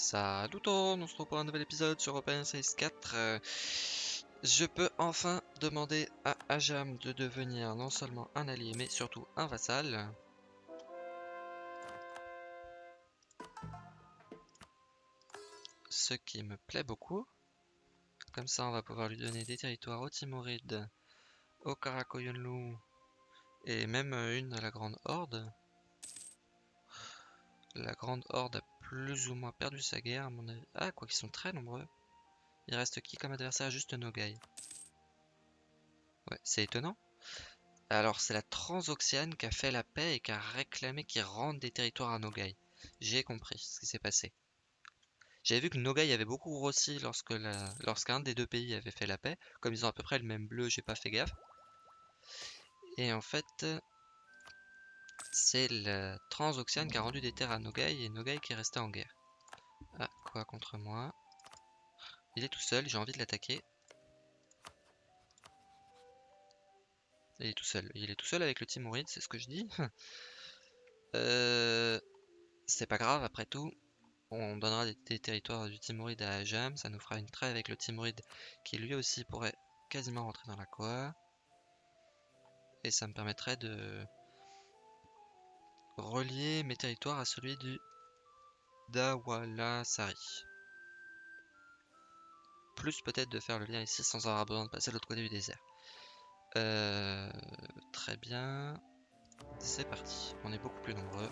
Salut tout le monde, on se retrouve pour un nouvel épisode sur Open Space 4. Euh, je peux enfin demander à Ajam de devenir non seulement un allié, mais surtout un vassal. Ce qui me plaît beaucoup. Comme ça, on va pouvoir lui donner des territoires au Timoride, au Karakoyunlu, et même une à la Grande Horde. La Grande Horde a plus ou moins perdu sa guerre, à mon avis. Ah, quoi qu'ils sont très nombreux. Il reste qui comme adversaire? Juste Nogai. Ouais, c'est étonnant. Alors, c'est la Transoxiane qui a fait la paix et qui a réclamé qu'ils rendent des territoires à Nogai. J'ai compris ce qui s'est passé. J'avais vu que Nogai avait beaucoup grossi lorsque lorsqu'un des deux pays avait fait la paix. Comme ils ont à peu près le même bleu, j'ai pas fait gaffe. Et en fait, c'est la Transoxiane qui a rendu des terres à Nogai et Nogai qui est resté en guerre. Ah, quoi contre moi? Il est tout seul, j'ai envie de l'attaquer. Il est tout seul. Il est tout seul avec le Timoride, c'est ce que je dis. euh, c'est pas grave, après tout. On donnera des, territoires du Timoride à Ajam. Ça nous fera une trêve avec le Timoride qui lui aussi pourrait quasiment rentrer dans la Koa. Et ça me permettrait de relier mes territoires à celui du Dawalasari. Plus peut-être de faire le lien ici sans avoir besoin de passer de l'autre côté du désert. Euh, très bien. C'est parti. On est beaucoup plus nombreux.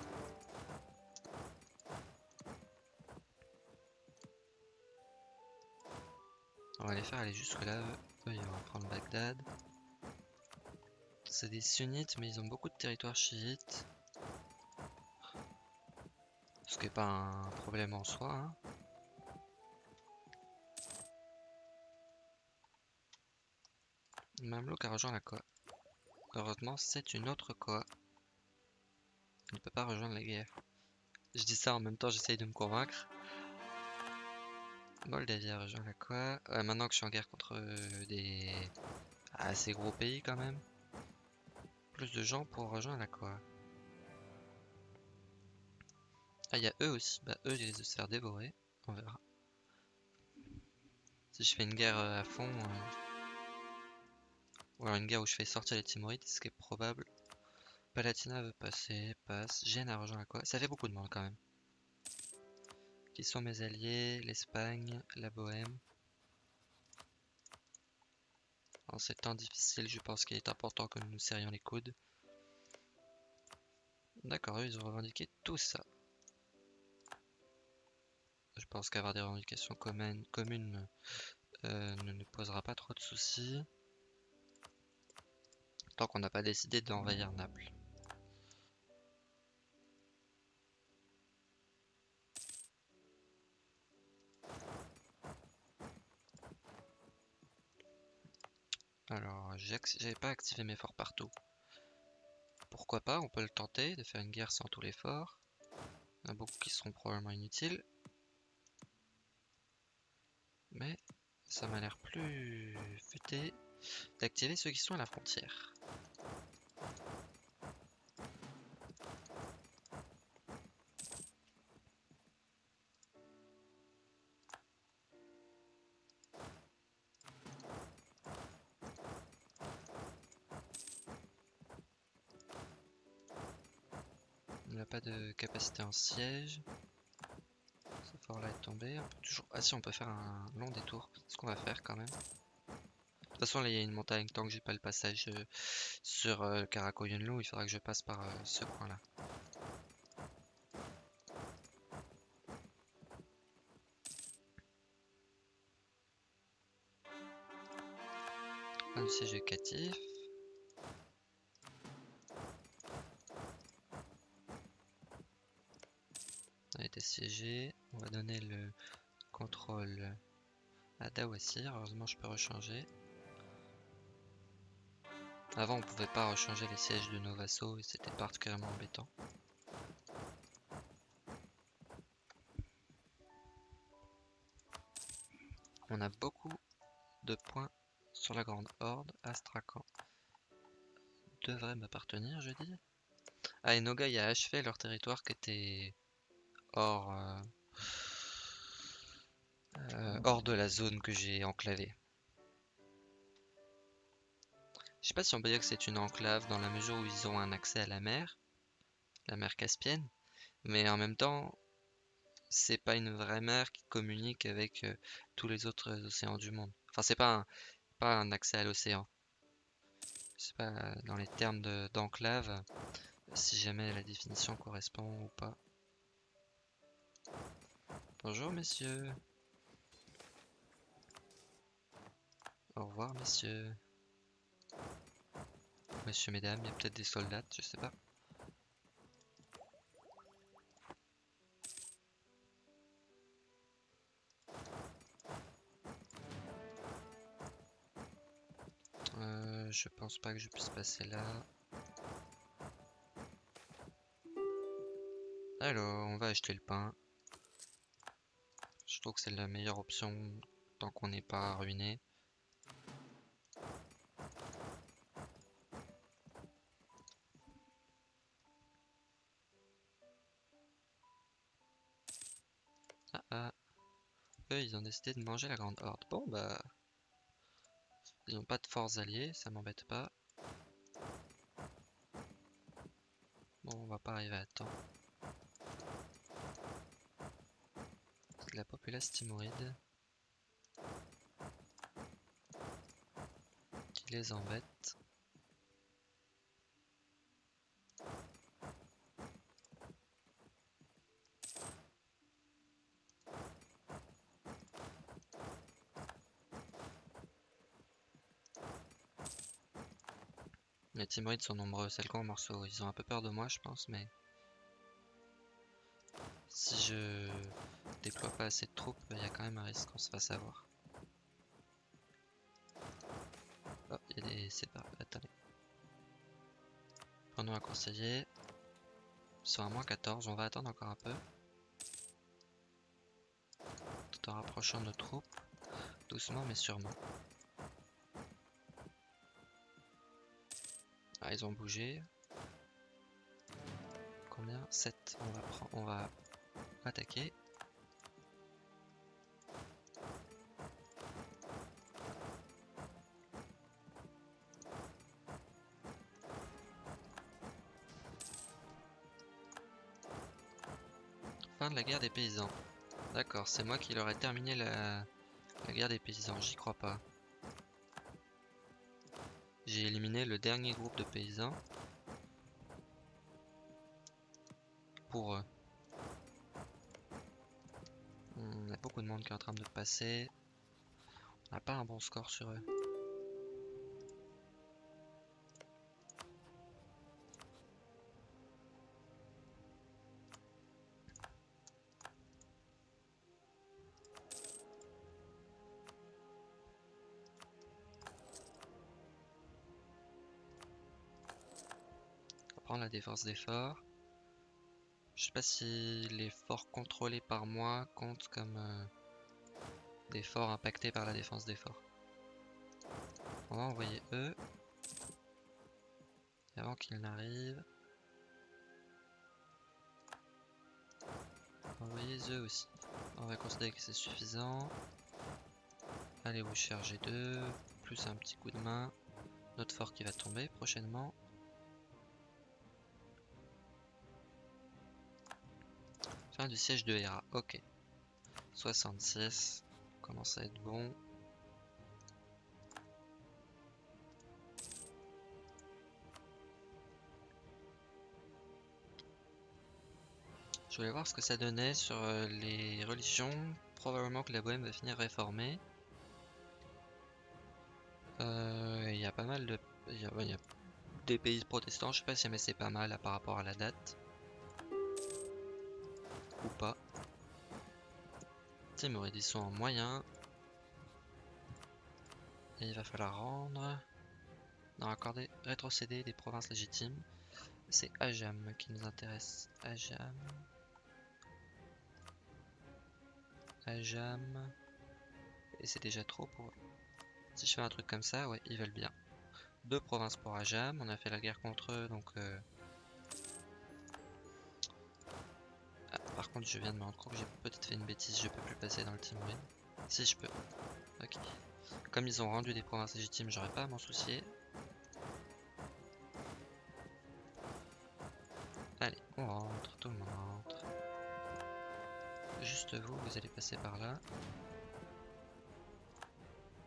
On va les faire aller jusque là. Eux, ils vont prendre Bagdad. C'est des sunnites, mais ils ont beaucoup de territoires chiites. Ce qui n'est pas un problème en soi. Hein. Mamelouk a rejoint la Koa. Heureusement, c'est une autre Koa. Il ne peut pas rejoindre la guerre. Je dis ça en même temps, j'essaye de me convaincre. Moldavie a rejoint la Koa. maintenant que je suis en guerre contre des assez gros pays quand même. Plus de gens pour rejoindre la Koa. Ah, il y a eux aussi. Bah, eux, ils risquent de se faire dévorer. On verra. Si je fais une guerre euh, à fond. Euh, ou alors une guerre où je fais sortir les Timorides, ce qui est probable. Palatina veut passer, passe. Gênes a rejoint la quoi Ça fait beaucoup de monde quand même. Qui sont mes alliés L'Espagne, la Bohème. En ces temps difficiles, je pense qu'il est important que nous nous serrions les coudes. D'accord, ils ont revendiqué tout ça. Je pense qu'avoir des revendications communes, euh, ne nous posera pas trop de soucis. Tant qu'on n'a pas décidé d'envahir Naples. Alors, j'avais pas activé mes forts partout. Pourquoi pas, on peut le tenter de faire une guerre sans tous les forts. Il y en a beaucoup qui seront probablement inutiles. Mais ça m'a l'air plus futé d'activer ceux qui sont à la frontière. Il n'a pas de capacité en siège là est tombé. On peut toujours... Ah si, on peut faire un long détour. Ce qu'on va faire quand même. De toute façon, là, il y a une montagne. Tant que j'ai pas le passage euh, sur euh, Karakoyunlu, il faudra que je passe par euh, ce coin-là. Un siège éducatif. On a été siégé. On va donner le contrôle à Dawasir. Heureusement, je peux rechanger. Avant, on pouvait pas rechanger les sièges de nos vassaux et c'était particulièrement embêtant. On a beaucoup de points sur la grande horde. Astrakhan devrait m'appartenir, je dis. Ah, et Nogai a achevé leur territoire qui était hors, euh, hors de la zone que j'ai enclavée. Je sais pas si on peut dire que c'est une enclave dans la mesure où ils ont un accès à la mer, la mer Caspienne, mais en même temps, c'est pas une vraie mer qui communique avec euh, tous les autres océans du monde. Enfin, c'est pas un, pas un accès à l'océan. Je sais pas dans les termes d'enclave si jamais la définition correspond ou pas. Bonjour messieurs. Au revoir messieurs. Monsieur, mesdames, il y a peut-être des soldats, je sais pas. Euh, je pense pas que je puisse passer là. Alors, on va acheter le pain. Je trouve que c'est la meilleure option tant qu'on n'est pas ruiné. Ont décidé de manger la grande horde. Bon, bah... Ils n'ont pas de forces alliées, ça m'embête pas. Bon, on va pas arriver à temps. la populace timoride qui les embête. Les Timorides sont nombreux, c'est le grand morceau. Ils ont un peu peur de moi, je pense, mais... Si je déploie pas assez de troupes, il y a quand même un risque qu'on se fasse avoir. Oh, il y a des... Attendez. Prenons un conseiller. Ils sont à moins 14, on va attendre encore un peu. Tout en rapprochant nos troupes. Doucement mais sûrement. Ah, ils ont bougé. Combien? 7. On va, attaquer. Fin de la guerre des paysans. D'accord, c'est moi qui leur ai terminé la guerre des paysans, j'y crois pas. J'ai éliminé le dernier groupe de paysans. Pour eux. Il y a beaucoup de monde qui est en train de passer. On n'a pas un bon score sur eux. La défense des forts. Je sais pas si les forts contrôlés par moi comptent comme euh, des forts impactés par la défense des forts. On va envoyer eux. Avant qu'ils n'arrivent. Envoyer eux aussi. On va considérer que c'est suffisant. Allez vous charger deux. Plus un petit coup de main. Notre fort qui va tomber prochainement. Fin du siège de Hera, ok. 66, commence à être bon. Je voulais voir ce que ça donnait sur euh, les religions. Probablement que la Bohème va finir réformée. Euh, il y a pas mal de... Il y, a des pays protestants, je sais pas si mais c'est pas mal par rapport à la date pas. Timoride, ils sont en moyen. Et il va falloir rendre. Non, accorder, rétrocéder des provinces légitimes. C'est Ajam qui nous intéresse. Ajam. Ajam. Et c'est déjà trop pour eux. Si je fais un truc comme ça, ouais, ils veulent bien. Deux provinces pour Ajam. On a fait la guerre contre eux, donc... Euh, Par contre, je viens de me rendre compte que j'ai peut-être fait une bêtise, je peux plus passer dans le Timorine. Si je peux. Ok. Comme ils ont rendu des provinces légitimes, j'aurais pas à m'en soucier. Allez, on rentre, tout le monde rentre. Juste vous, vous allez passer par là.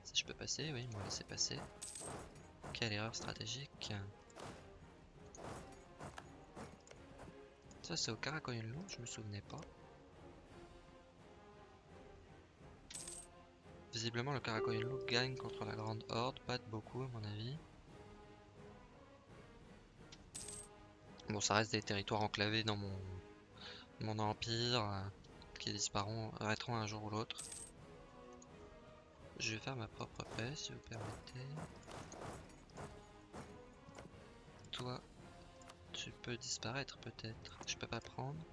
Si je peux passer, oui, ils m'ont laissé passer. Quelle erreur stratégique. Ça c'est au Karakoyunlu, je me souvenais pas. Visiblement le Karakoyunlu gagne contre la Grande Horde, pas de beaucoup à mon avis. Bon ça reste des territoires enclavés dans mon, mon empire euh, qui disparaîtront arrêteront un jour ou l'autre. Je vais faire ma propre paix si vous permettez. Toi, tu peux disparaître peut-être. Je peux pas prendre.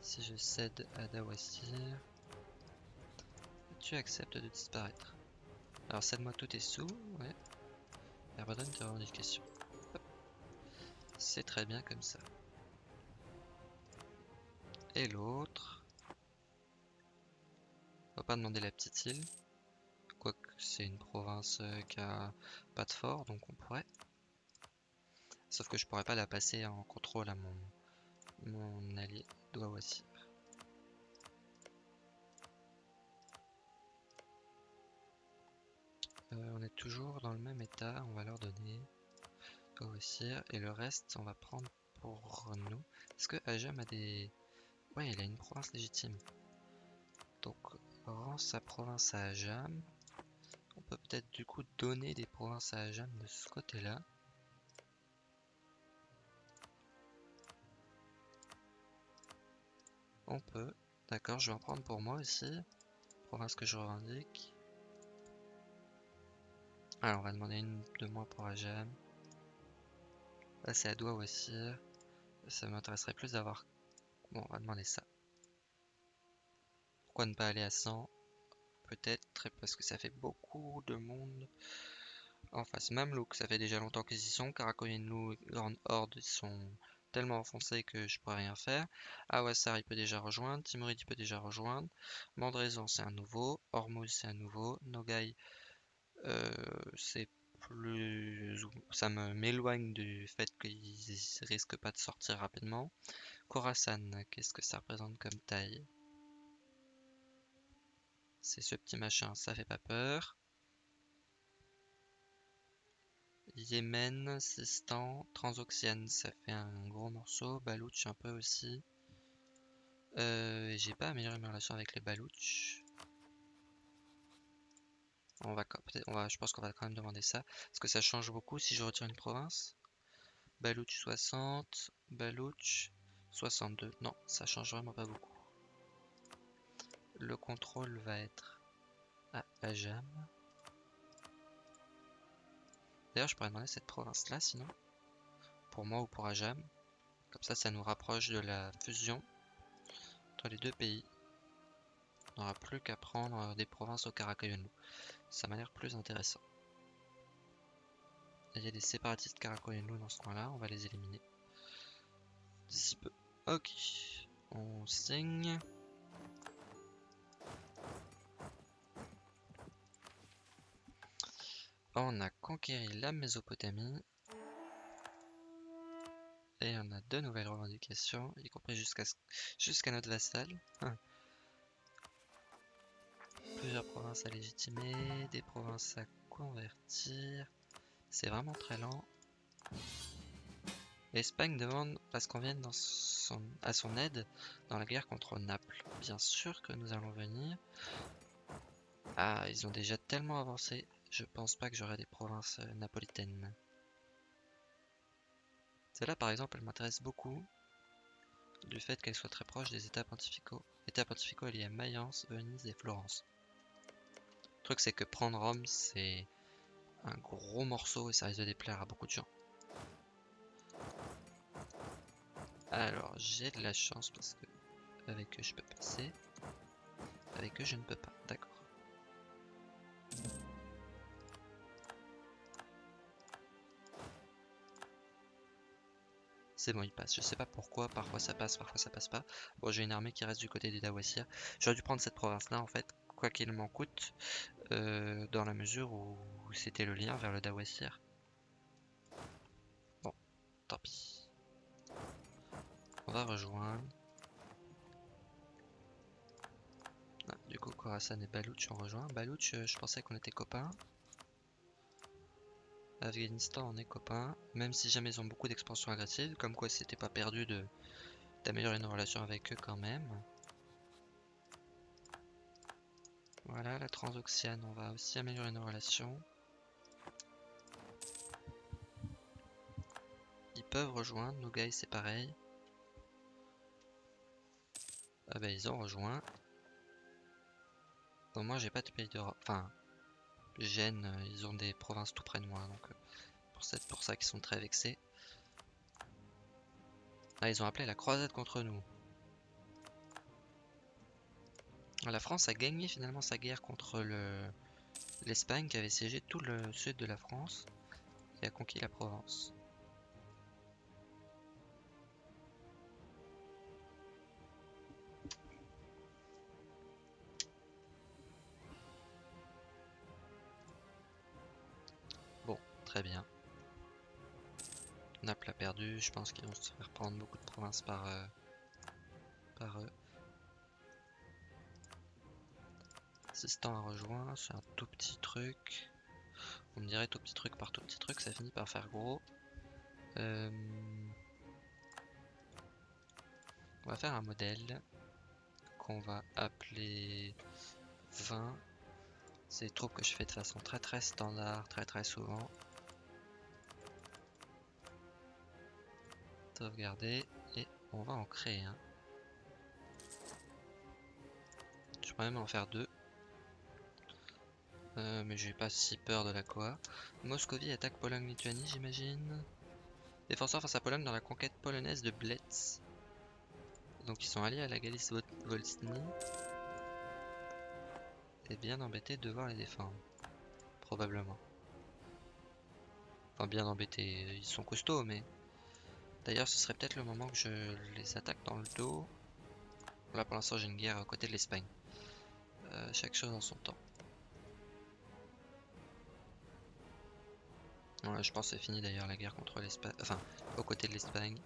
Si je cède à Dawasir, tu acceptes de disparaître. Alors cède-moi tous tes sous, ouais. Et abandonne tes revendications. C'est très bien comme ça. Et l'autre. On va pas demander la petite île. Quoique c'est une province euh, qui a pas de fort, donc on pourrait. Sauf que je pourrais pas la passer en contrôle à mon, mon allié aussi. Euh, on est toujours dans le même état, on va leur donner aussi et le reste on va prendre pour nous. Est-ce que Ajam a des... Ouais, il a une province légitime. Donc, rend sa province à Ajam. On peut peut-être du coup donner des provinces à Ajam de ce côté-là. On peut. D'accord, je vais en prendre pour moi aussi. Province que je revendique. Alors, on va demander une de moins pour Ajam. Là, c'est à doigt aussi. Ça m'intéresserait plus d'avoir... Bon, on va demander ça. Pourquoi ne pas aller à 100 Peut-être parce que ça fait beaucoup de monde en face. Mamelouk, ça fait déjà longtemps qu'ils y sont. Karakoyinlu et Grande Horde, ils sont tellement enfoncés que je pourrais rien faire. Awassar, il peut déjà rejoindre. Timurid, il peut déjà rejoindre. Mandraison, c'est un nouveau. Hormuz, c'est un nouveau. Nogai, euh, c'est plus... Ça m'éloigne du fait qu'ils risquent pas de sortir rapidement. Khorasan, qu'est-ce que ça représente comme taille? C'est ce petit machin, ça fait pas peur. Yémen, Sistan, Transoxiane, ça fait un gros morceau. Balouch un peu aussi. Euh, J'ai pas amélioré ma relation avec les Balouch. On va, je pense qu'on va quand même demander ça. Est-ce que ça change beaucoup si je retire une province Balouch 60, Balouch 62. Non, ça change vraiment pas beaucoup. Le contrôle va être à Ajam. D'ailleurs, je pourrais demander cette province-là, sinon. Pour moi ou pour Ajam. Comme ça, ça nous rapproche de la fusion entre les deux pays. On n'aura plus qu'à prendre euh, des provinces au Karakayonu. Ça m'a l'air plus intéressant. Il y a des séparatistes Karakoyenu dans ce coin-là, on va les éliminer. D'ici peu. Ok. On signe. On a conquéri la Mésopotamie. Et on a deux nouvelles revendications, y compris jusqu'à notre vassal. Plusieurs provinces à légitimer, des provinces à convertir. C'est vraiment très lent. L'Espagne demande à ce qu'on vienne à son aide dans la guerre contre Naples. Bien sûr que nous allons venir. Ah, ils ont déjà tellement avancé. Je pense pas que j'aurai des provinces euh, napolitaines. Celle-là, par exemple, elle m'intéresse beaucoup du fait qu'elle soit très proche des États pontificaux. États pontificaux liés à Mayence, Venise et Florence. Le truc, c'est que prendre Rome, c'est un gros morceau et ça risque de déplaire à beaucoup de gens. Alors, j'ai de la chance parce que avec eux, je peux passer. Avec eux, je ne peux pas. D'accord. C'est bon, il passe. Je sais pas pourquoi, parfois ça passe, parfois ça passe pas. Bon, j'ai une armée qui reste du côté des Dawasir. J'aurais dû prendre cette province-là, en fait, quoi qu'il m'en coûte, euh, dans la mesure où c'était le lien vers le Dawasir. Bon, tant pis. On va rejoindre. Ah, du coup, Khorasan et Balouch ont rejoint. Balouch, euh, je pensais qu'on était copains. Afghanistan, on est copains. Même si jamais ils ont beaucoup d'expansions agressives, comme quoi c'était pas perdu de d'améliorer nos relations avec eux quand même. Voilà, la transoxiane, on va aussi améliorer nos relations. Ils peuvent rejoindre, nos gars c'est pareil. Ah bah ils ont rejoint. Bon moi j'ai pas de pays d'Europe, enfin Gênes, euh, ils ont des provinces tout près de moi, donc euh, c'est pour ça qu'ils sont très vexés. Ah, ils ont appelé la croisade contre nous. La France a gagné finalement sa guerre contre l'Espagne qui avait siégé tout le sud de la France et a conquis la Provence. Très bien. Naples a perdu, je pense qu'ils vont se faire prendre beaucoup de provinces par, euh, par eux. Assistant a rejoint, c'est un tout petit truc. On me dirait tout petit truc par tout petit truc, ça finit par faire gros. Euh, on va faire un modèle qu'on va appeler 20. C'est des troupes que je fais de façon très très standard, très très souvent. Sauvegarder et on va en créer un. Je pourrais même en faire deux. Euh, mais j'ai pas si peur de la quoi. Moscovie attaque Pologne-Lituanie, j'imagine. Défenseur face à Pologne dans la conquête polonaise de Blitz. Donc ils sont alliés à la Galice Volsny. Et bien embêté de devoir les défendre. Probablement. Enfin bien embêtés, ils sont costauds mais... D'ailleurs ce serait peut-être le moment que je les attaque dans le dos. Là pour l'instant j'ai une guerre à côté de l'Espagne. Euh, chaque chose en son temps. je pense que c'est fini d'ailleurs la guerre contre l'Espagne. Enfin, aux côtés de l'Espagne.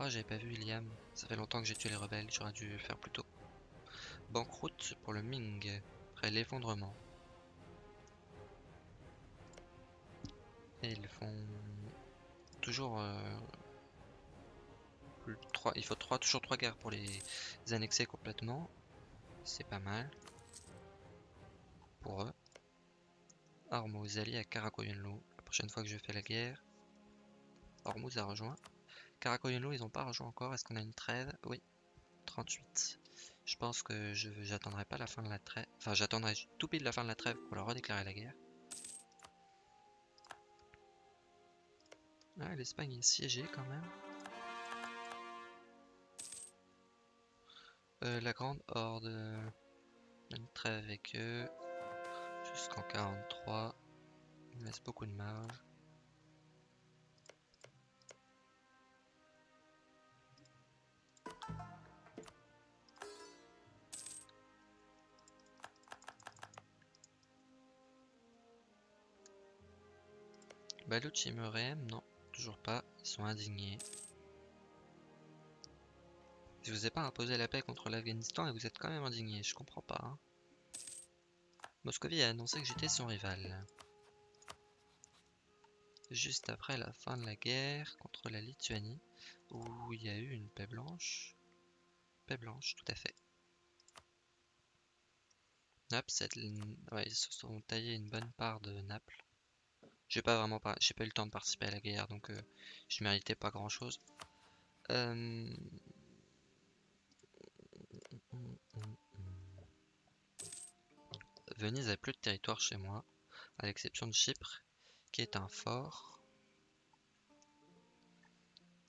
Oh, j'avais pas vu Iliam. Ça fait longtemps que j'ai tué les rebelles, j'aurais dû faire plus tôt. Banqueroute pour le Ming, après l'effondrement. Et ils font toujours euh, il faut trois, toujours trois guerres pour les annexer complètement. C'est pas mal pour eux. Hormuz allié à Karakoyunlu. La prochaine fois que je fais la guerre, Hormuz a rejoint. Karakoyunlu, ils n'ont pas rejoint encore. Est-ce qu'on a une trêve? Oui. 38. Je pense que je j'attendrai pas la fin de la trêve. Enfin, j'attendrai tout pile la fin de la trêve pour leur redéclarer la guerre. Ah, l'Espagne est siégée quand même. Euh, la grande horde. Une trêve avec eux jusqu'en 43. Il laisse beaucoup de marge. Balouch non, toujours pas, ils sont indignés. Je vous ai pas imposé la paix contre l'Afghanistan et vous êtes quand même indigné, je comprends pas. Hein. Moscovie a annoncé que j'étais son rival. Juste après la fin de la guerre contre la Lituanie, où il y a eu une paix blanche. Paix blanche, tout à fait. Naples, ils se sont taillés une bonne part de Naples. J'ai pas vraiment pas, eu le temps de participer à la guerre, donc euh, je méritais pas grand chose. Euh, Venise a plus de territoire chez moi, à l'exception de Chypre, qui est un fort.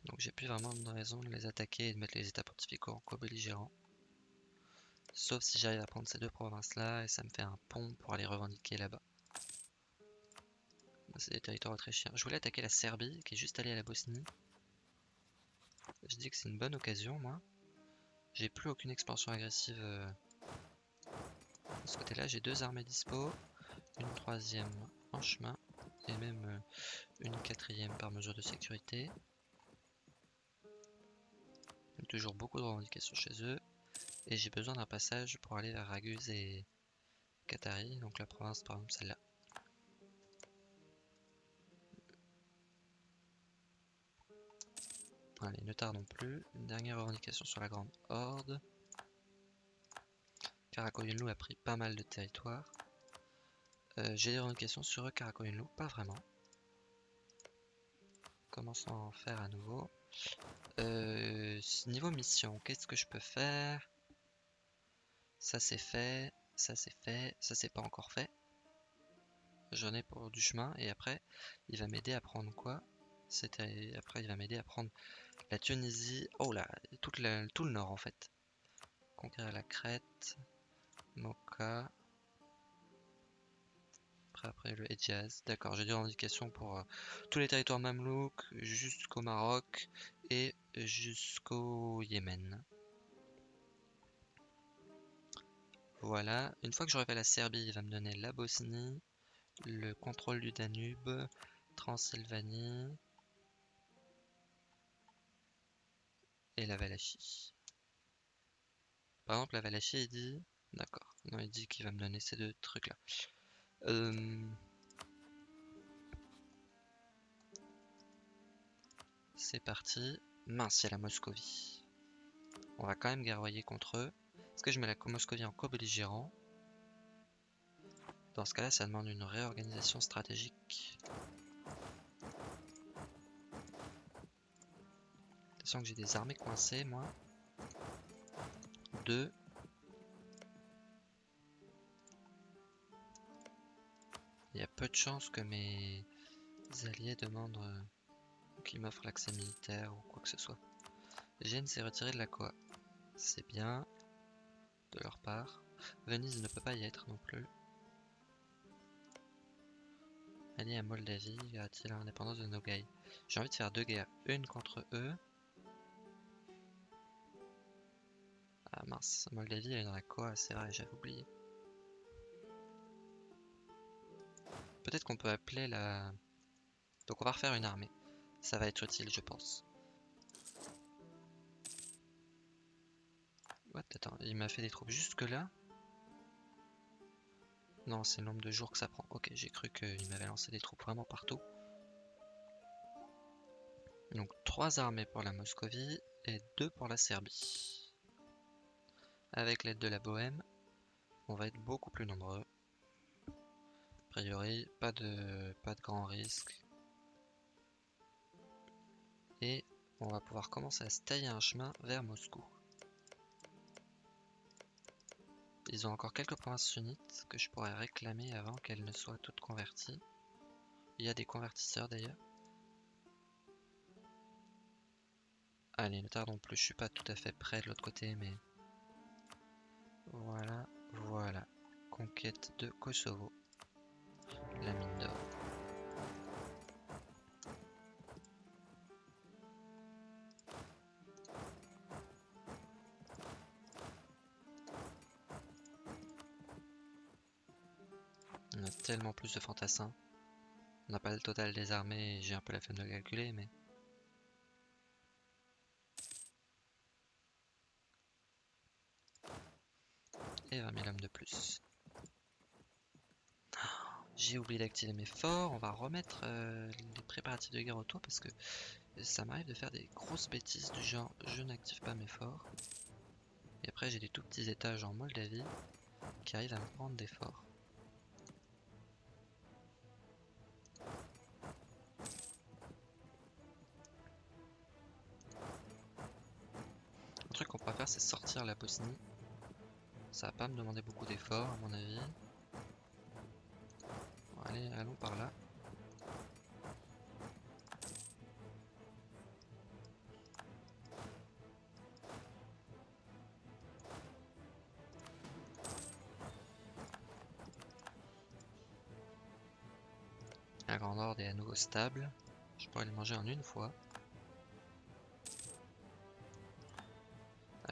Donc j'ai plus vraiment de raison de les attaquer et de mettre les états pontificaux en co-belligérants. Sauf si j'arrive à prendre ces deux provinces-là et ça me fait un pont pour aller revendiquer là-bas. C'est des territoires autrichiens. Je voulais attaquer la Serbie, qui est juste allée à la Bosnie. Je dis que c'est une bonne occasion, moi. J'ai plus aucune expansion agressive euh, de ce côté-là. J'ai deux armées dispo, une troisième en chemin et même euh, une quatrième par mesure de sécurité. toujours beaucoup de revendications chez eux. Et j'ai besoin d'un passage pour aller vers Raguse et Qatari, donc la province par exemple celle-là. Allez, ne tardons plus. Dernière revendication sur la Grande Horde. Karakoyunlu a pris pas mal de territoire. Euh, j'ai des revendications sur Karakoyunlu, pas vraiment. Commençons à faire à nouveau. Euh, niveau mission, qu'est-ce que je peux faire? Ça c'est fait, ça c'est fait, ça c'est pas encore fait. J'en ai pour du chemin et après il va m'aider à prendre quoi? C'était après il va m'aider à prendre la Tunisie, oh là, tout le nord en fait. Conquérir la Crète, Mocha. Après, le Hedjaz. D'accord, j'ai des indications pour euh, tous les territoires mamelouks jusqu'au Maroc et jusqu'au Yémen. Voilà, une fois que j'aurai fait la Serbie, il va me donner la Bosnie, le contrôle du Danube, Transylvanie, et la Valachie. Par exemple, la Valachie, il dit... D'accord. Non, il dit qu'il va me donner ces deux trucs-là. Euh, c'est parti. Mince, il y a la Moscovie. On va quand même guerroyer contre eux. Est-ce que je mets la Moscovie en co-belligérant? Dans ce cas-là, ça demande une réorganisation stratégique. Que j'ai des armées coincées, moi. Deux. Il y a peu de chances que mes alliés demandent euh, qu'ils m'offrent l'accès militaire ou quoi que ce soit. Gênes s'est retiré de la quoi C'est bien de leur part. Venise ne peut pas y être non plus. Allié à Moldavie, a-t-il l'indépendance de Nogai? J'ai envie de faire deux guerres, une contre eux Ah mince, Moldavie elle est dans la quoi C'est vrai, j'avais oublié. Peut-être qu'on peut appeler la... Donc on va refaire une armée. Ça va être utile, je pense. What? Attends, il m'a fait des troupes jusque là Non, c'est le nombre de jours que ça prend. Ok, j'ai cru qu'il m'avait lancé des troupes vraiment partout. Donc trois armées pour la Moscovie et deux pour la Serbie. Avec l'aide de la Bohème, on va être beaucoup plus nombreux. A priori, pas de, pas de grand risque. Et on va pouvoir commencer à se tailler un chemin vers Moscou. Ils ont encore quelques provinces sunnites que je pourrais réclamer avant qu'elles ne soient toutes converties. Il y a des convertisseurs d'ailleurs. Allez, ne tardons plus, je suis pas tout à fait prêt de l'autre côté, mais voilà, voilà. Conquête de Kosovo. La mine d'or. On a tellement plus de fantassins. On n'a pas le total des armées, j'ai un peu la flemme de calculer, mais... et 20 000 hommes de plus. J'ai oublié d'activer mes forts, on va remettre euh, les préparatifs de guerre autour parce que ça m'arrive de faire des grosses bêtises du genre je n'active pas mes forts. Et après j'ai des tout petits étages en Moldavie qui arrivent à me prendre des forts. Un truc qu'on pourrait faire c'est sortir la Bosnie ça va pas me demander beaucoup d'efforts à mon avis. allez, allons par là. La grande horde est à nouveau stable. Je pourrais le manger en une fois.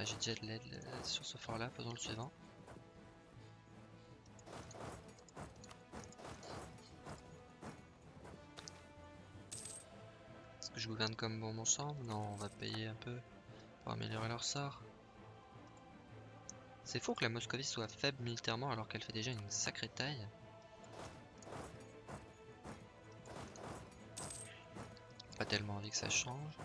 J'ai déjà de l'aide euh, sur ce fort là, faisons le suivant. Est-ce que je gouverne comme bon ensemble Non, on va payer un peu pour améliorer leur sort. C'est faux que la Moscovie soit faible militairement alors qu'elle fait déjà une sacrée taille. Pas tellement envie que ça change.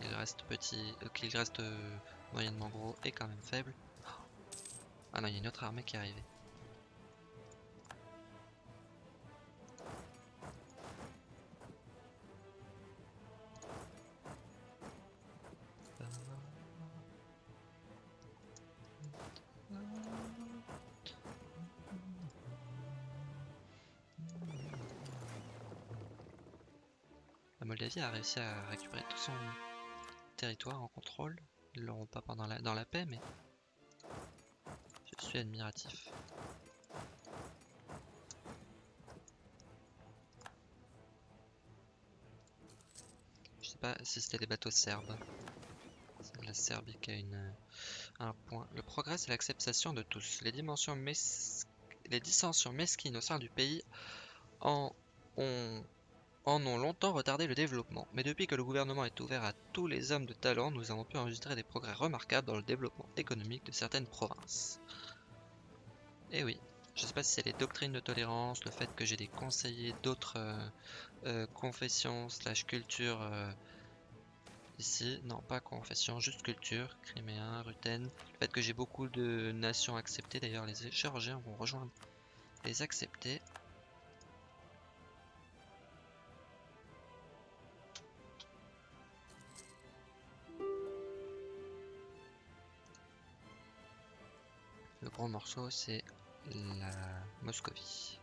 Qu'il reste petit, euh, qu'il reste euh, moyennement gros et quand même faible. Ah non, il y a une autre armée qui est arrivée. La Moldavie a réussi à récupérer tout son territoire en contrôle. Ils l'auront pas pendant la, dans la paix, mais je suis admiratif. Je sais pas si c'était des bateaux serbes. La Serbie qui a une, un point. Le progrès, c'est l'acceptation de tous. Les dimensions mes... les dissensions mesquines au sein du pays en ont en ont longtemps retardé le développement, mais depuis que le gouvernement est ouvert à tous les hommes de talent, nous avons pu enregistrer des progrès remarquables dans le développement économique de certaines provinces. Et eh oui, je sais pas si c'est les doctrines de tolérance, le fait que j'ai des conseillers d'autres euh, euh, confessions slash culture euh, ici, non pas confession, juste culture, criméen, ruten, le fait que j'ai beaucoup de nations acceptées, d'ailleurs les Géorgiens vont rejoindre les acceptés, gros morceau, c'est la Moscovie.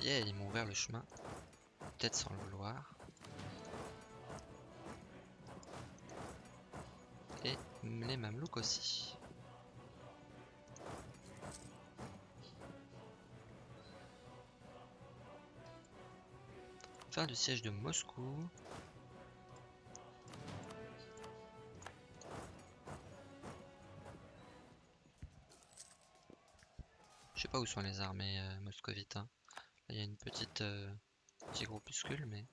Yeah, ils m'ont ouvert le chemin. Peut-être sans le vouloir. Et les Mamelouks aussi. Fin du siège de Moscou. Où sont les armées euh, moscovites. Hein. il y a une petite euh, petit groupuscule, mais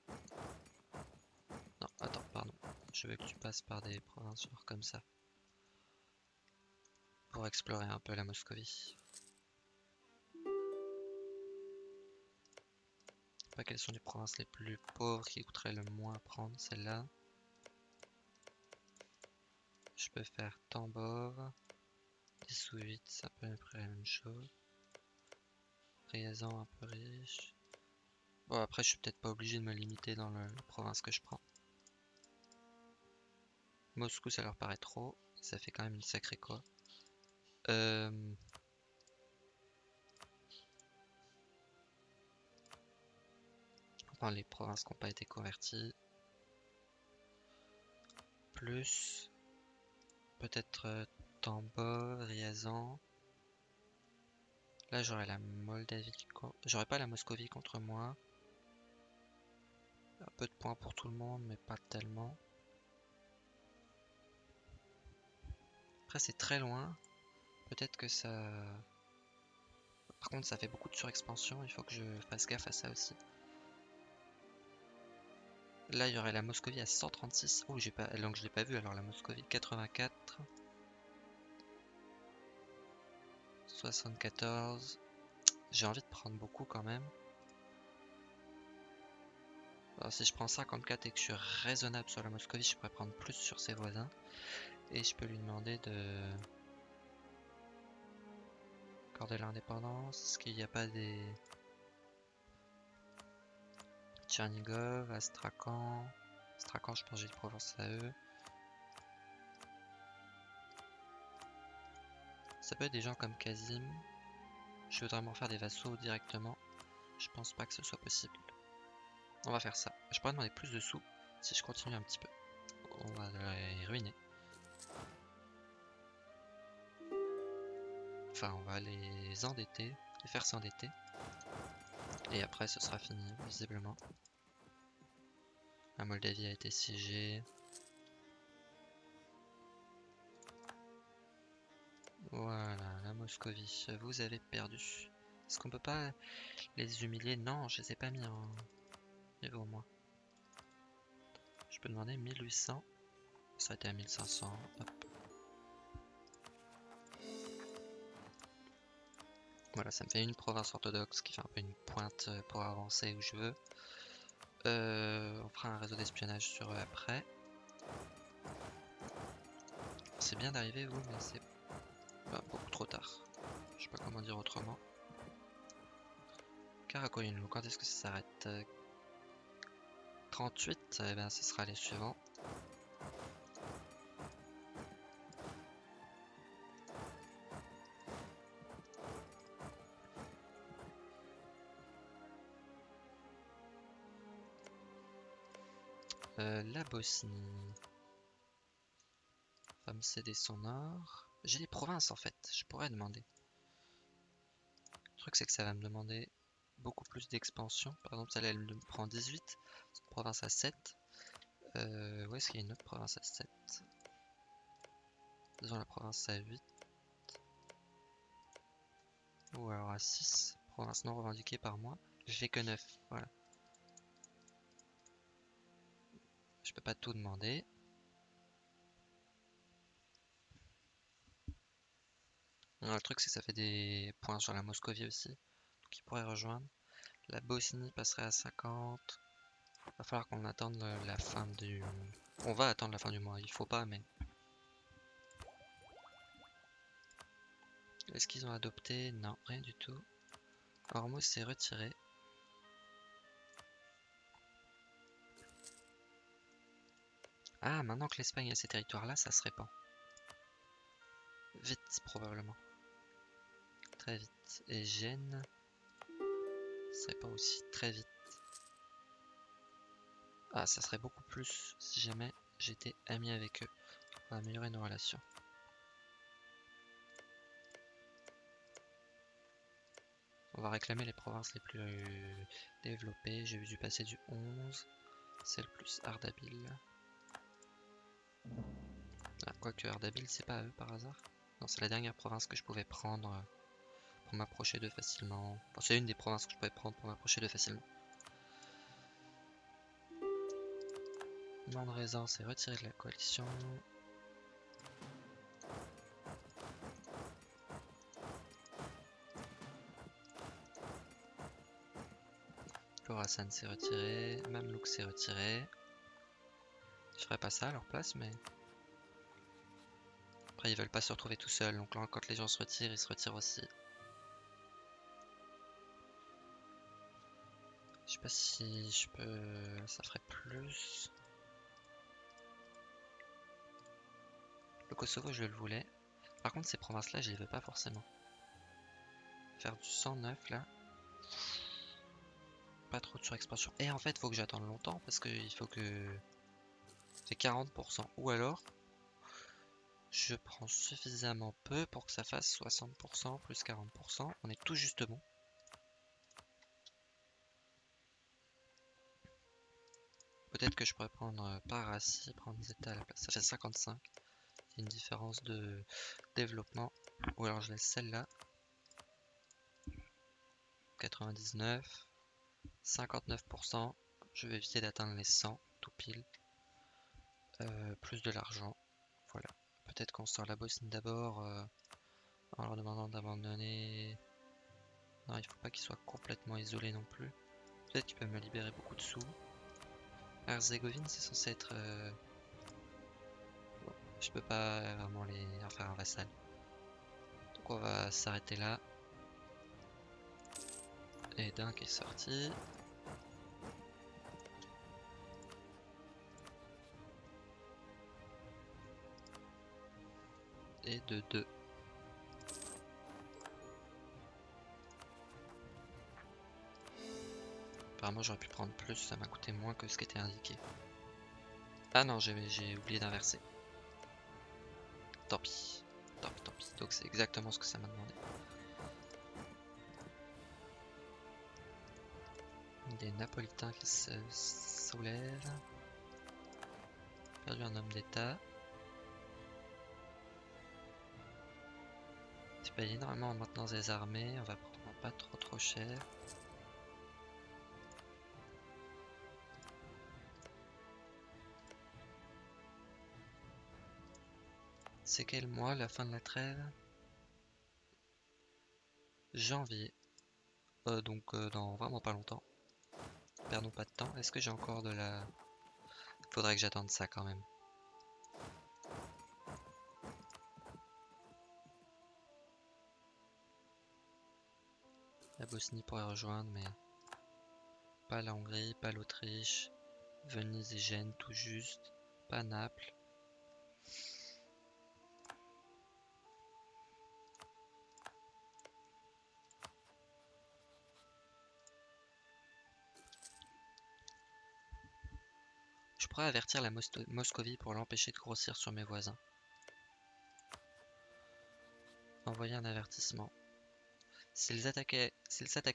non, attends, pardon. Je veux que tu passes par des provinces comme ça pour explorer un peu la Moscovie. Pas quelles sont les provinces les plus pauvres qui coûteraient le moins à prendre, celle-là. Je peux faire Tambov, 10 ou 8, c'est à peu la même chose un peu riche. Bon, après, je suis peut-être pas obligé de me limiter dans la province que je prends. Moscou, ça leur paraît trop. Ça fait quand même une sacrée quoi. Euh... Dans les provinces qui n'ont pas été converties. Plus peut-être euh, Tambo, Riazan. Là, j'aurais la Moldavie. J'aurais pas la Moscovie contre moi. Un peu de points pour tout le monde, mais pas tellement. Après, c'est très loin. Peut-être que ça... Par contre, ça fait beaucoup de surexpansion. Il faut que je fasse gaffe à ça aussi. Là, il y aurait la Moscovie à 136. Oh, j'ai pas... Donc, je l'ai pas vu. Alors, la Moscovie, 84. 74. J'ai envie de prendre beaucoup quand même. Si je prends 54 et que je suis raisonnable sur la Moscovie, je pourrais prendre plus sur ses voisins. Et je peux lui demander de accorder l'indépendance. Est-ce qu'il n'y a pas des Tchernigov, Astrakhan? Astrakhan, je pense que j'ai une province à eux. Ça peut être des gens comme Kazim. Je voudrais m'en faire des vassaux directement. Je pense pas que ce soit possible. On va faire ça. Je pourrais demander plus de sous si je continue un petit peu. On va les ruiner. Enfin, on va les endetter, les faire s'endetter. Et après, ce sera fini, visiblement. La Moldavie a été siégée. Moscovie, vous avez perdu. Est-ce qu'on peut pas les humilier? Non, je les ai pas mis en niveau moins. Je peux demander 1800. Ça a été à 1500. Hop. Voilà, ça me fait une province orthodoxe qui fait un peu une pointe pour avancer où je veux. Euh, on fera un réseau d'espionnage sur eux après. C'est bien d'arriver vous, mais c'est beaucoup trop tard. Je sais pas comment dire autrement. Karakoyunlu, quand est-ce que ça s'arrête? 38, et eh bien ce sera les suivants. Euh, la Bosnie. Va me céder son or. J'ai des provinces en fait, je pourrais demander. Le truc c'est que ça va me demander beaucoup plus d'expansion. Par exemple, celle-là elle me prend 18, c'est une province à 7. Euh, où est-ce qu'il y a une autre province à 7 Disons la province à 8. Ou alors à 6. Province non revendiquée par moi. J'ai que 9, voilà. Je peux pas tout demander. Le truc c'est que ça fait des points sur la Moscovie aussi. Donc il pourrait rejoindre. La Bosnie passerait à 50. Va falloir qu'on attende la fin du... On va attendre la fin du mois, il faut pas mais... Est-ce qu'ils ont adopté? Non, rien du tout. Hormuz s'est retiré. Ah, maintenant que l'Espagne a ces territoires-là, ça se répand. Vite, probablement. Très vite. Et Gênes se répand aussi très vite. Ah, ça serait beaucoup plus si jamais j'étais ami avec eux. On va améliorer nos relations. On va réclamer les provinces les plus développées. J'ai vu du passer du 11. C'est le plus Ardabil. Ah, quoique Ardabil, c'est pas eux par hasard. Non, c'est la dernière province que je pouvais prendre pour m'approcher d'eux facilement. c'est une des provinces que je pouvais prendre pour m'approcher d'eux facilement. Mandrezan s'est retiré de la coalition. Khorasan s'est retiré, Mamlouk s'est retiré. Je ferais pas ça à leur place, mais... Après, ils veulent pas se retrouver tout seuls, donc là, quand les gens se retirent, ils se retirent aussi. Pas si je peux... Ça ferait plus... Le Kosovo, je le voulais. Par contre, ces provinces-là, je les veux pas forcément. Faire du 109, là. Pas trop de surexpansion. Et en fait, faut que j'attende longtemps, parce qu'il faut que... C'est 40%. Ou alors, je prends suffisamment peu pour que ça fasse 60% plus 40%. On est tout juste bon. Peut-être que je pourrais prendre euh, Parassi, prendre Zeta à la place. Ça fait 55. C'est une différence de développement. Ou alors je laisse celle-là. 99. 59%. Je vais éviter d'atteindre les 100 tout pile. Euh, plus de l'argent. Voilà. Peut-être qu'on sort la Bosnie d'abord euh, en leur demandant d'abandonner. Non, il faut pas qu'ils soient complètement isolés non plus. Peut-être qu'ils peuvent me libérer beaucoup de sous. Herzégovine, c'est censé être... Euh, je peux pas vraiment les en faire un vassal. Donc on va s'arrêter là. Et d'un qui est sorti. et de 2. Apparemment j'aurais pu prendre plus, ça m'a coûté moins que ce qui était indiqué. Ah non, j'ai oublié d'inverser. Tant pis. Tant pis, tant pis. Donc c'est exactement ce que ça m'a demandé. Des Napolitains qui se soulèvent. Perdu un homme d'état. Tu payes énormément en maintenance des armées, on va prendre pas trop trop cher. C'est quel mois la fin de la trêve? Janvier. Euh, donc euh, dans vraiment pas longtemps. Perdons pas de temps. Est-ce que j'ai encore de la... Faudrait que j'attende ça quand même. La Bosnie pourrait rejoindre, mais pas la Hongrie, pas l'Autriche, Venise et Gênes tout juste, pas Naples. Je pourrais avertir la Moscovie pour l'empêcher de grossir sur mes voisins. Envoyer un avertissement. S'ils s'attaquaient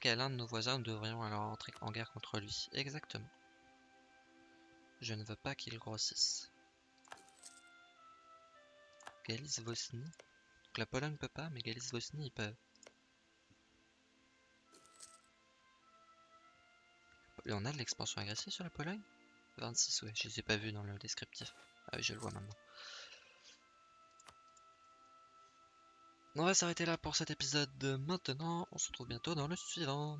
à l'un de nos voisins, nous devrions alors entrer en guerre contre lui. Exactement. Je ne veux pas qu'il grossisse. Galice-Vosnie. Donc la Pologne peut pas, mais Galice-Vosnie, ils peuvent. Et on a de l'expansion agressive sur la Pologne? 26, ouais, je les ai pas vus dans le descriptif. Ah oui, je le vois maintenant. On va s'arrêter là pour cet épisode de maintenant. On se retrouve bientôt dans le suivant.